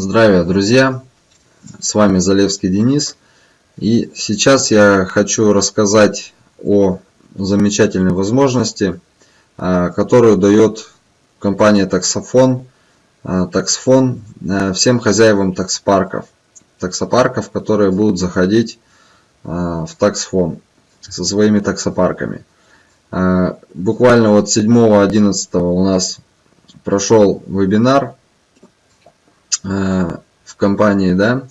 Здравия, друзья! С вами Залевский Денис. И сейчас я хочу рассказать о замечательной возможности, а, которую дает компания Таксофон, а, Таксфон а, всем хозяевам таксопарков. Таксопарков, которые будут заходить в Таксфон со своими таксопарками. Буквально вот 7-11 у нас прошел вебинар в компании, да,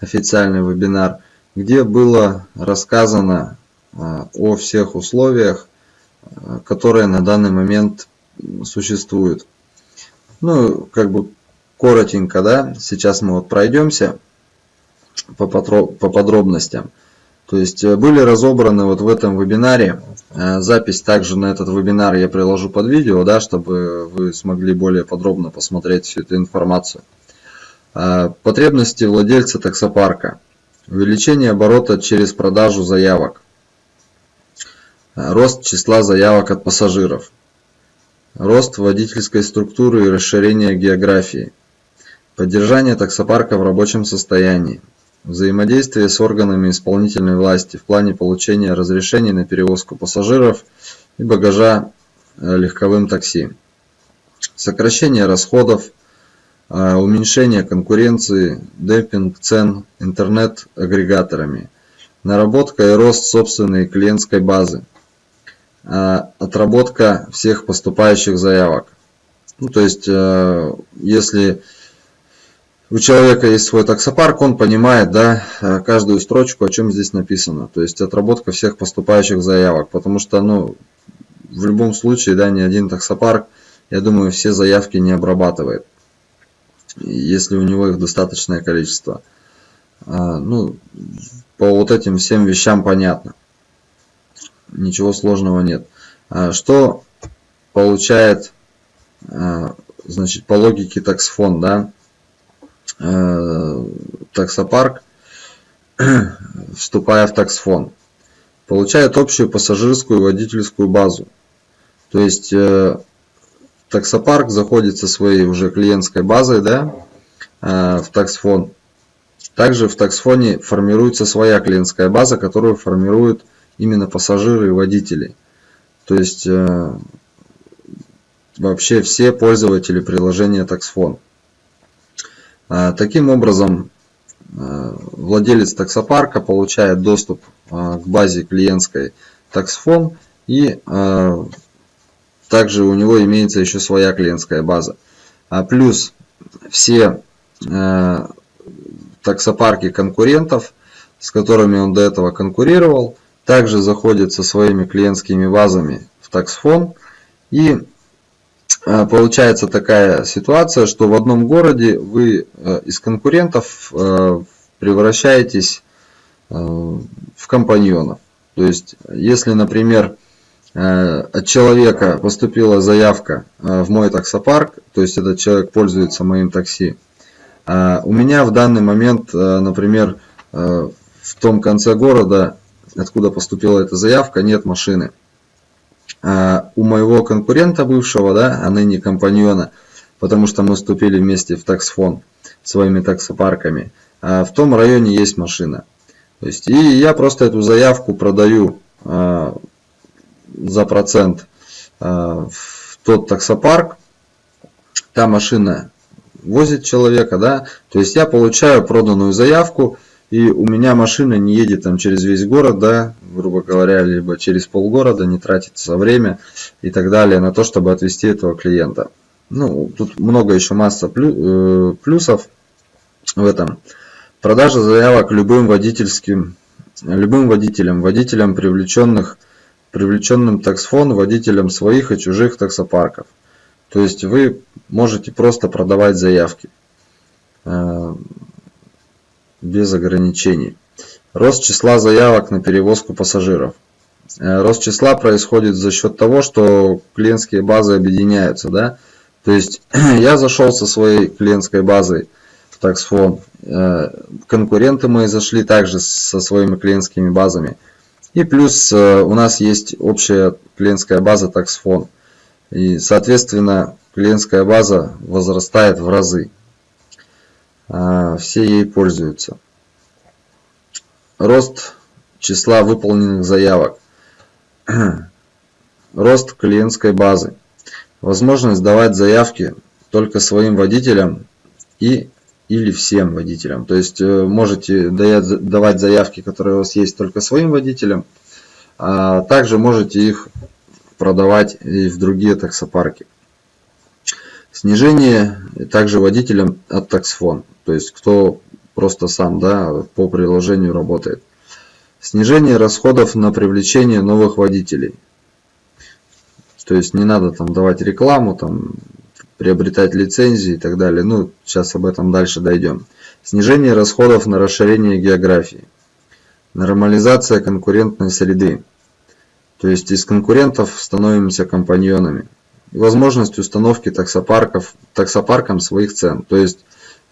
официальный вебинар, где было рассказано э, о всех условиях, э, которые на данный момент существуют. Ну, как бы коротенько, да, сейчас мы вот пройдемся по подробностям. То есть были разобраны вот в этом вебинаре, запись также на этот вебинар я приложу под видео, да, чтобы вы смогли более подробно посмотреть всю эту информацию. А, потребности владельца таксопарка. Увеличение оборота через продажу заявок. А, рост числа заявок от пассажиров. Рост водительской структуры и расширение географии. Поддержание таксопарка в рабочем состоянии. Взаимодействие с органами исполнительной власти в плане получения разрешений на перевозку пассажиров и багажа э, легковым такси. Сокращение расходов уменьшение конкуренции, демпинг цен интернет-агрегаторами, наработка и рост собственной клиентской базы, а, отработка всех поступающих заявок. Ну, то есть, э, если у человека есть свой таксопарк, он понимает да, каждую строчку, о чем здесь написано. То есть отработка всех поступающих заявок. Потому что ну, в любом случае да, ни один таксопарк, я думаю, все заявки не обрабатывает если у него их достаточное количество. А, ну, по вот этим всем вещам понятно. Ничего сложного нет. А, что получает, а, значит, по логике таксфон, да, таксопарк, вступая в таксфон, получает общую пассажирскую и водительскую базу. То есть э, таксопарк заходит со своей уже клиентской базой да, э, в таксфон. Также в таксфоне формируется своя клиентская база, которую формируют именно пассажиры и водители. То есть э, вообще все пользователи приложения таксфон. Э, таким образом, владелец таксопарка получает доступ к базе клиентской таксфон и также у него имеется еще своя клиентская база. А плюс все э, таксопарки конкурентов, с которыми он до этого конкурировал, также заходят со своими клиентскими базами в таксфон. И э, получается такая ситуация, что в одном городе вы э, из конкурентов э, превращаетесь э, в компаньонов. То есть, если, например, от человека поступила заявка э, в мой таксопарк, то есть этот человек пользуется моим такси. А у меня в данный момент, э, например, в том конце города, откуда поступила эта заявка, нет машины. У моего конкурента бывшего, да, а ныне компаньона, потому что мы вступили вместе в таксфон своими таксопарками, в том районе есть машина. То есть, и я просто эту заявку продаю за процент э, в тот таксопарк, та машина возит человека, да, то есть я получаю проданную заявку, и у меня машина не едет там через весь город, да, грубо говоря, либо через полгорода, не тратится время и так далее на то, чтобы отвезти этого клиента. Ну, тут много еще масса э, плюсов в этом. Продажа заявок любым водительским, любым водителям, водителям привлеченных привлеченным таксфон водителям своих и чужих таксопарков. То есть вы можете просто продавать заявки э, без ограничений. Рост числа заявок на перевозку пассажиров. Э, рост числа происходит за счет того, что клиентские базы объединяются. Да? То есть я зашел со своей клиентской базой в таксфон. Э, конкуренты мои зашли также со своими клиентскими базами. И плюс э, у нас есть общая клиентская база таксфон. И, соответственно, клиентская база возрастает в разы. все ей пользуются. Рост числа выполненных заявок. Рост клиентской базы. Возможность давать заявки только своим водителям и или всем водителям. То есть э, можете давать заявки, которые у вас есть только своим водителям, а также можете их продавать и в другие таксопарки. Снижение также водителям от таксфон, то есть кто просто сам да, по приложению работает. Снижение расходов на привлечение новых водителей. То есть не надо там давать рекламу, там, приобретать лицензии и так далее. Ну, сейчас об этом дальше дойдем. Снижение расходов на расширение географии. Нормализация конкурентной среды. То есть из конкурентов становимся компаньонами. Возможность установки таксопарков, таксопаркам своих цен. То есть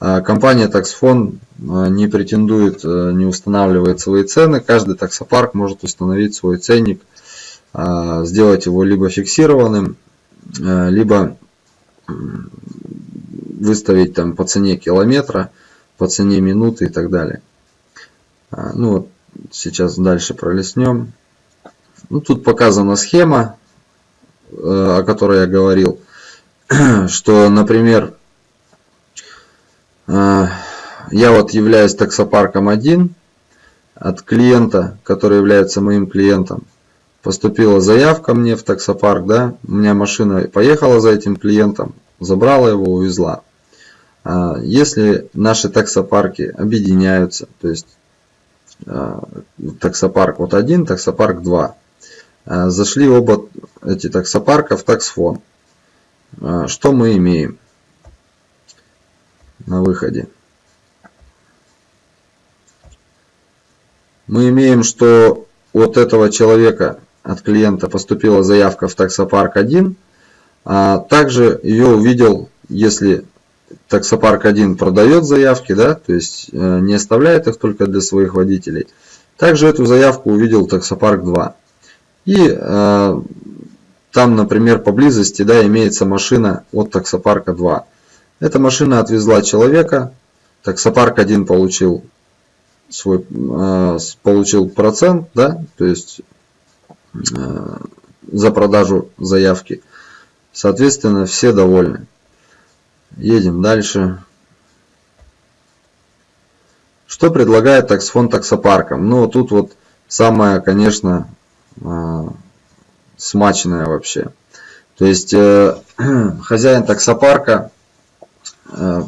а, компания Таксфон а, не претендует, а, не устанавливает свои цены. Каждый таксопарк может установить свой ценник, сделать его либо фиксированным, либо выставить там по цене километра, по цене минуты и так далее. Ну вот сейчас дальше пролистнем. Ну, тут показана схема, э, о которой я говорил, что, например, э, я вот являюсь таксопарком 1 от клиента, который является моим клиентом. Поступила заявка мне в таксопарк, да, у меня машина поехала за этим клиентом, забрала его, увезла. А если наши таксопарки объединяются, то есть э, таксопарк вот 1, таксопарк 2, Э, зашли оба эти таксопарка в таксфон. Что мы имеем на выходе? Мы имеем, что от этого человека, от клиента поступила заявка в таксопарк 1, а также ее увидел, если таксопарк 1 продает заявки, да, то есть э, не оставляет их только для своих водителей. Также эту заявку увидел таксопарк 2. И э, там, например, поблизости да, имеется машина от таксопарка 2. Эта машина отвезла человека, таксопарк 1 получил свой э, получил процент, да, то есть за продажу заявки. Соответственно, все довольны. Едем дальше. Что предлагает таксфон таксопаркам? Ну, тут вот самое, конечно, а, смачная вообще. То есть э, хозяин таксопарка, э,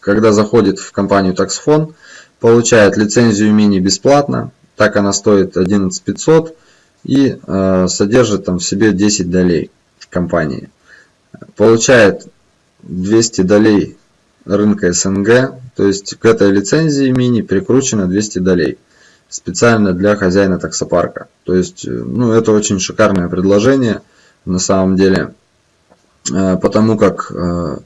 когда заходит в компанию таксфон, получает лицензию мини бесплатно, так она стоит 11500 и э, содержит там в себе 10 долей компании. Получает 200 долей рынка СНГ, то есть к этой лицензии мини прикручено 200 долей специально для хозяина таксопарка. То есть, э, ну, это очень шикарное предложение на самом деле, э, потому как э,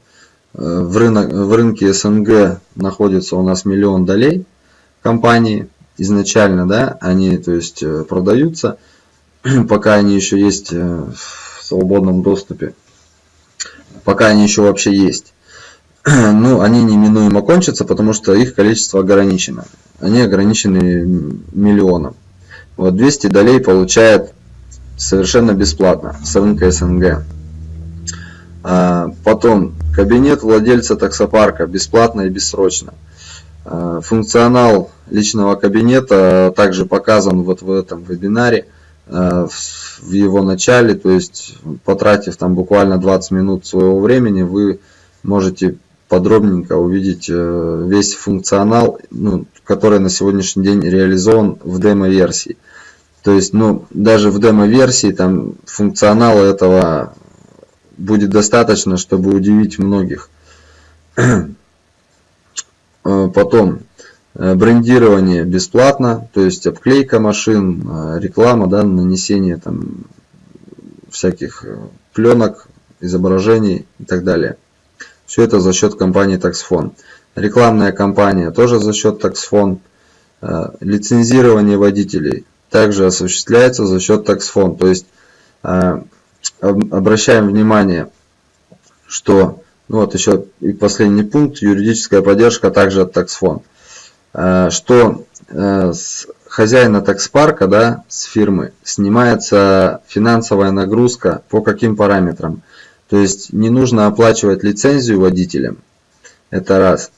в, рынок, в рынке СНГ находится у нас миллион долей компании изначально, да, они, то есть, продаются, пока они еще есть в свободном доступе, пока они еще вообще есть. Ну, они неминуемо кончатся, потому что их количество ограничено они ограничены миллионом. Вот 200 долей получает совершенно бесплатно с рынка СНГ. А, потом кабинет владельца таксопарка бесплатно и бессрочно. А, функционал личного кабинета также показан вот в этом вебинаре в его начале, то есть потратив там буквально 20 минут своего времени, вы можете подробненько увидеть э, весь функционал, ну, который на сегодняшний день реализован в демо-версии. То есть, ну, даже в демо-версии там функционала этого будет достаточно, чтобы удивить многих. Э, потом, э, брендирование бесплатно, то есть обклейка машин, реклама, да, нанесение там всяких пленок, изображений и так далее. Все это за счет компании Taxfon. Рекламная кампания тоже за счет Taxfon. Э, лицензирование водителей также осуществляется за счет Taxfon. То есть э, обращаем внимание, что Ну вот еще и последний пункт, юридическая поддержка также от таксфон. Что с хозяина такспарка, да, с фирмы, снимается финансовая нагрузка по каким параметрам. То есть не нужно оплачивать лицензию водителям, это раз.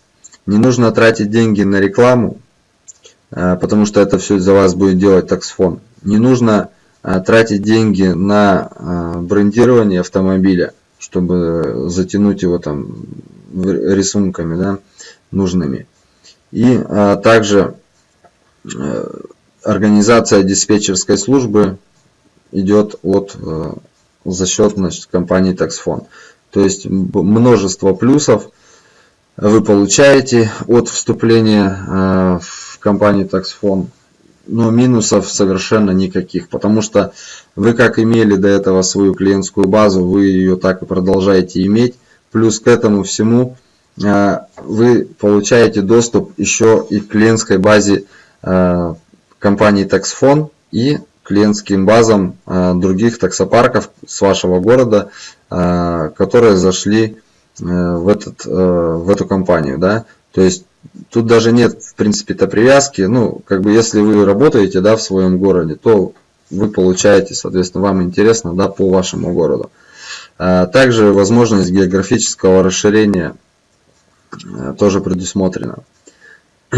Не нужно тратить деньги на рекламу, а, потому что это все за вас будет делать таксфон. Не нужно тратить деньги на брендирование автомобиля, чтобы затянуть его там рисунками да, нужными. И также организация диспетчерской службы идет от за счет значит, компании Taxfon. То есть множество плюсов вы получаете от вступления в компании Taxfon, но минусов совершенно никаких, потому что вы как имели до этого свою клиентскую базу, вы ее так и продолжаете иметь. Плюс к этому всему э, вы получаете доступ еще и к клиентской базе э, компании Taxfon и клиентским базам э, других таксопарков с вашего города, которые зашли в, этот, в эту компанию. Да? То есть тут даже нет, в принципе-то привязки. Ну, как бы, если вы работаете, да, в своем городе, то вы получаете, соответственно, вам интересно, да, по вашему городу. А также возможность географического расширения э, тоже предусмотрена.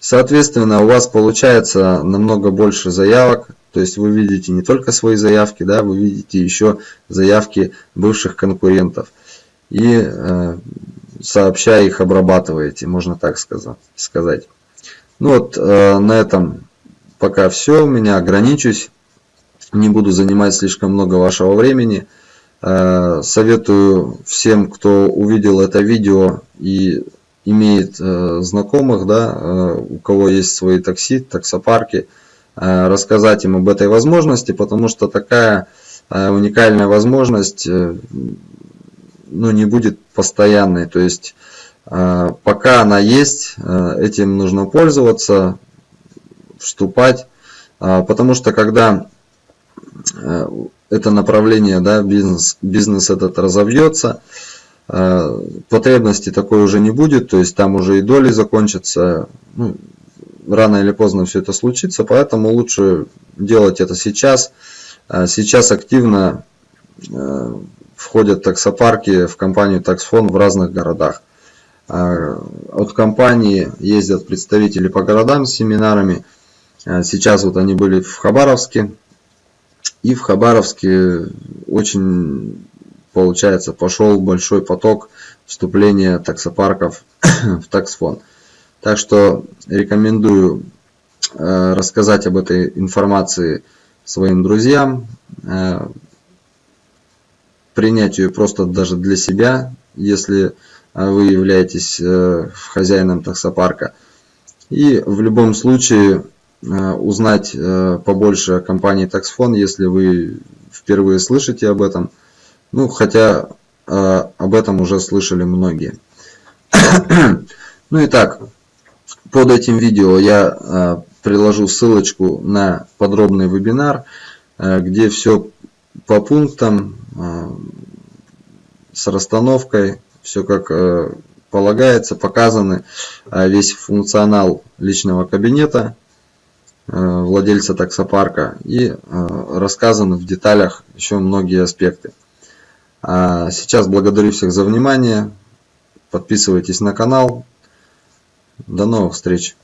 Соответственно, у вас получается намного больше заявок, то есть вы видите не только свои заявки, да, вы видите еще заявки бывших конкурентов. И э, сообща их обрабатываете, можно так сказать. Ну вот э, на этом пока все. У меня ограничусь. Не буду занимать слишком много вашего времени. Э, советую всем, кто увидел это видео и имеет э, знакомых, да, у кого есть свои такси, таксопарки, рассказать им об этой возможности, потому что такая уникальная возможность ну, не будет постоянной. То есть э, пока она есть, э, этим нужно пользоваться, вступать. Э, потому что когда это направление, да, бизнес, бизнес этот разовьется, потребности такой уже не будет, то есть там уже и доли закончатся. Ну, рано или поздно все это случится, поэтому лучше делать это сейчас. Сейчас активно входят таксопарки в компанию Таксфон в разных городах. А, от компании ездят представители по городам с семинарами. А, сейчас вот они были в Хабаровске. И в Хабаровске очень, получается, пошел большой поток вступления таксопарков в таксфон. Так что рекомендую а, рассказать об этой информации своим друзьям принять ее просто даже для себя, если а, вы являетесь э, хозяином таксопарка. И в любом случае э, узнать э, побольше о компании Taxfon, если вы впервые слышите об этом. Ну, хотя об этом уже слышали многие. ну и так, под этим видео я приложу ссылочку на подробный вебинар, где все по пунктам с расстановкой, все как э, полагается, показаны весь функционал личного кабинета э, владельца таксопарка и э, рассказаны в деталях еще многие аспекты. А сейчас благодарю всех за внимание. Подписывайтесь на канал. До новых встреч!